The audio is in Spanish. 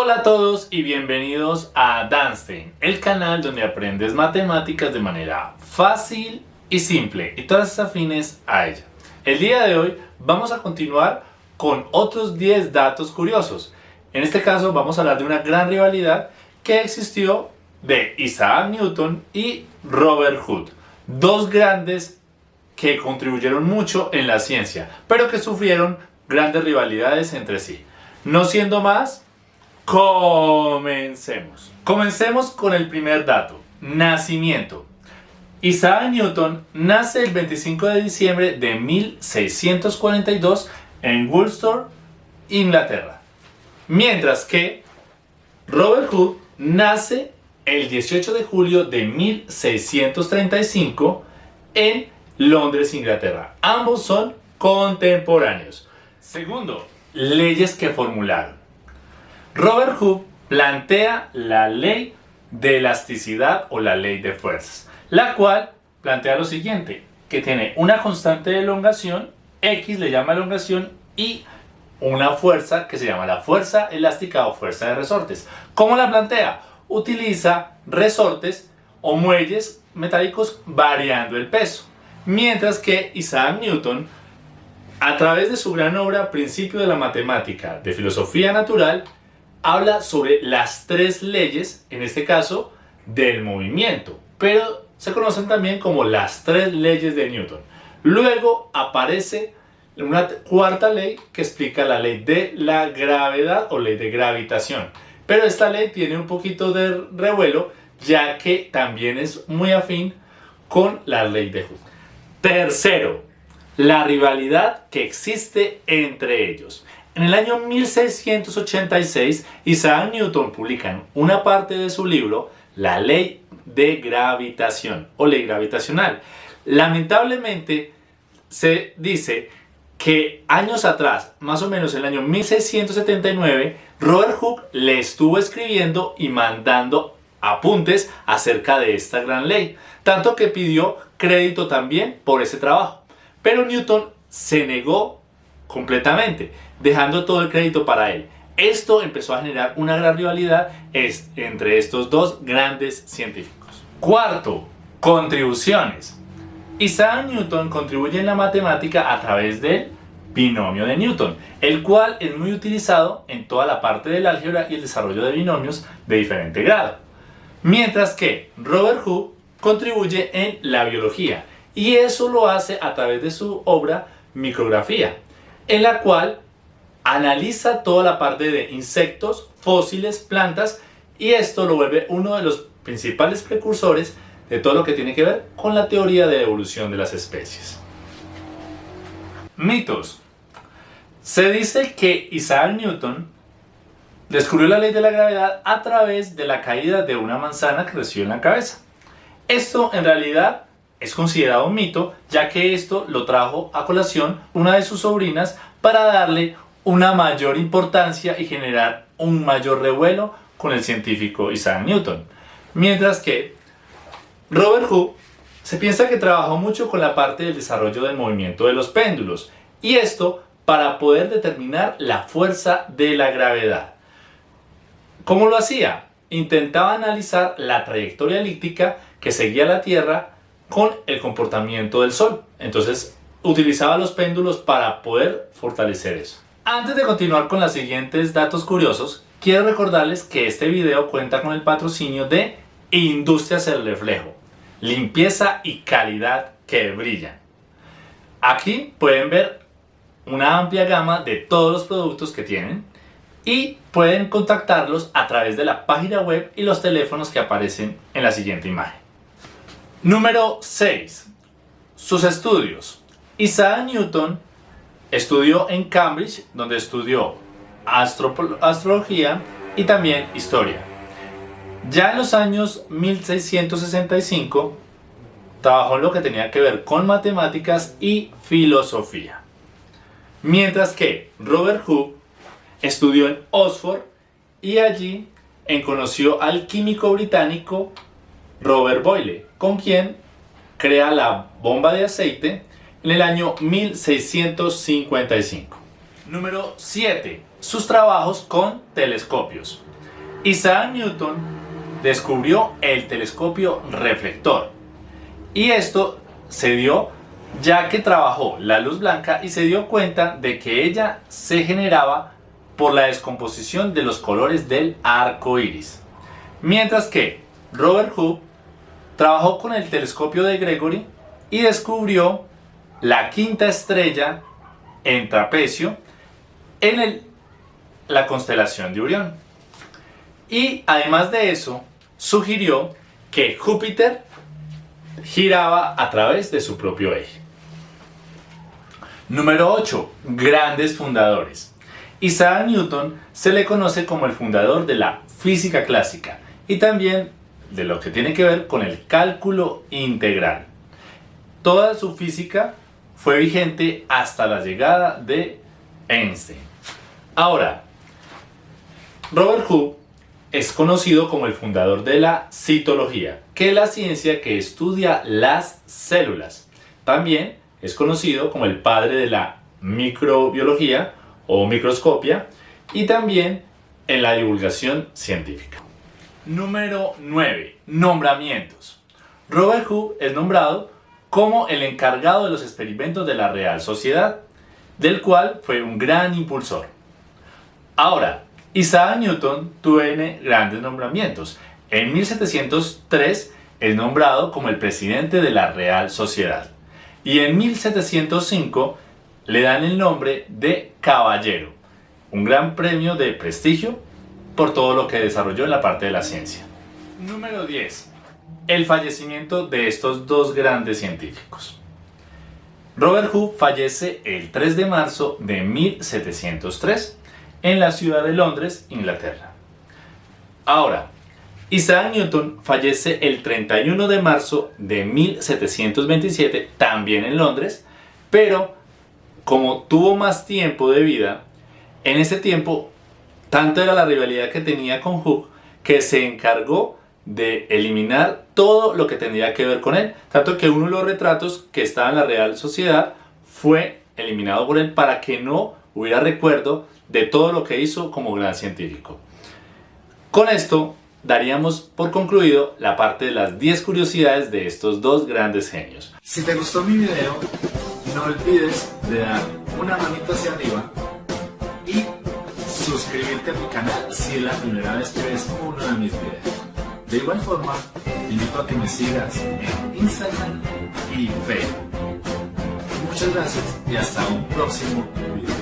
Hola a todos y bienvenidos a Danstein, el canal donde aprendes matemáticas de manera fácil y simple y todas afines a ella. El día de hoy vamos a continuar con otros 10 datos curiosos. En este caso vamos a hablar de una gran rivalidad que existió de Isaac Newton y Robert Hood, dos grandes que contribuyeron mucho en la ciencia, pero que sufrieron grandes rivalidades entre sí. No siendo más, Comencemos. Comencemos con el primer dato. Nacimiento. Isaac Newton nace el 25 de diciembre de 1642 en Woolstor, Inglaterra. Mientras que Robert Hood nace el 18 de julio de 1635 en Londres, Inglaterra. Ambos son contemporáneos. Segundo, leyes que formularon. Robert Hooke plantea la ley de elasticidad o la ley de fuerzas, la cual plantea lo siguiente, que tiene una constante de elongación, X le llama elongación y una fuerza que se llama la fuerza elástica o fuerza de resortes. ¿Cómo la plantea? Utiliza resortes o muelles metálicos variando el peso. Mientras que Isaac Newton, a través de su gran obra Principio de la Matemática de Filosofía Natural, habla sobre las tres leyes, en este caso, del movimiento, pero se conocen también como las tres leyes de Newton. Luego aparece una cuarta ley que explica la ley de la gravedad o ley de gravitación. Pero esta ley tiene un poquito de revuelo ya que también es muy afín con la ley de Hooke. Tercero, la rivalidad que existe entre ellos. En el año 1686, Isaac Newton publica una parte de su libro La ley de gravitación o ley gravitacional. Lamentablemente, se dice que años atrás, más o menos en el año 1679, Robert Hooke le estuvo escribiendo y mandando apuntes acerca de esta gran ley, tanto que pidió crédito también por ese trabajo. Pero Newton se negó completamente dejando todo el crédito para él. Esto empezó a generar una gran rivalidad entre estos dos grandes científicos. Cuarto, contribuciones. Isaac Newton contribuye en la matemática a través del binomio de Newton, el cual es muy utilizado en toda la parte del álgebra y el desarrollo de binomios de diferente grado. Mientras que Robert Hooke contribuye en la biología y eso lo hace a través de su obra Micrografía, en la cual analiza toda la parte de insectos, fósiles, plantas y esto lo vuelve uno de los principales precursores de todo lo que tiene que ver con la teoría de evolución de las especies. Mitos. Se dice que Isaac Newton descubrió la ley de la gravedad a través de la caída de una manzana que recibió en la cabeza. Esto en realidad es considerado un mito, ya que esto lo trajo a colación una de sus sobrinas para darle una mayor importancia y generar un mayor revuelo con el científico Isaac Newton. Mientras que Robert Hooke se piensa que trabajó mucho con la parte del desarrollo del movimiento de los péndulos y esto para poder determinar la fuerza de la gravedad. ¿Cómo lo hacía? Intentaba analizar la trayectoria elíptica que seguía la Tierra con el comportamiento del Sol. Entonces utilizaba los péndulos para poder fortalecer eso. Antes de continuar con los siguientes datos curiosos, quiero recordarles que este video cuenta con el patrocinio de Industrias El Reflejo, limpieza y calidad que brillan. Aquí pueden ver una amplia gama de todos los productos que tienen y pueden contactarlos a través de la página web y los teléfonos que aparecen en la siguiente imagen. Número 6. Sus estudios. Isaac Newton Estudió en Cambridge, donde estudió astrología y también historia. Ya en los años 1665 trabajó en lo que tenía que ver con matemáticas y filosofía. Mientras que Robert Hooke estudió en Oxford y allí conoció al químico británico Robert Boyle, con quien crea la bomba de aceite en el año 1655. Número 7. sus trabajos con telescopios. Isaac Newton descubrió el telescopio reflector y esto se dio ya que trabajó la luz blanca y se dio cuenta de que ella se generaba por la descomposición de los colores del arco iris. Mientras que Robert Hooke trabajó con el telescopio de Gregory y descubrió la quinta estrella en trapecio en la constelación de Orión. Y además de eso, sugirió que Júpiter giraba a través de su propio eje. Número 8. Grandes fundadores. Isaac Newton se le conoce como el fundador de la física clásica y también de lo que tiene que ver con el cálculo integral. Toda su física fue vigente hasta la llegada de Einstein. Ahora, Robert Hooke es conocido como el fundador de la citología, que es la ciencia que estudia las células. También es conocido como el padre de la microbiología o microscopia y también en la divulgación científica. Número 9. Nombramientos. Robert Hooke es nombrado como el encargado de los experimentos de la Real Sociedad, del cual fue un gran impulsor. Ahora, Isaac Newton tuvo grandes nombramientos. En 1703 es nombrado como el presidente de la Real Sociedad. Y en 1705 le dan el nombre de caballero, un gran premio de prestigio por todo lo que desarrolló en la parte de la ciencia. Número 10. El fallecimiento de estos dos grandes científicos. Robert Hooke fallece el 3 de marzo de 1703 en la ciudad de Londres, Inglaterra. Ahora, Isaac Newton fallece el 31 de marzo de 1727, también en Londres, pero como tuvo más tiempo de vida, en ese tiempo, tanto era la rivalidad que tenía con Hooke, que se encargó de eliminar todo lo que tenía que ver con él. Tanto que uno de los retratos que estaba en la Real Sociedad fue eliminado por él para que no hubiera recuerdo de todo lo que hizo como gran científico. Con esto daríamos por concluido la parte de las 10 curiosidades de estos dos grandes genios. Si te gustó mi video, no olvides de dar una manita hacia arriba y suscribirte a mi canal si es la primera vez que ves uno de mis videos. De igual forma, te invito a que me sigas en Instagram y Facebook. Muchas gracias y hasta un próximo video.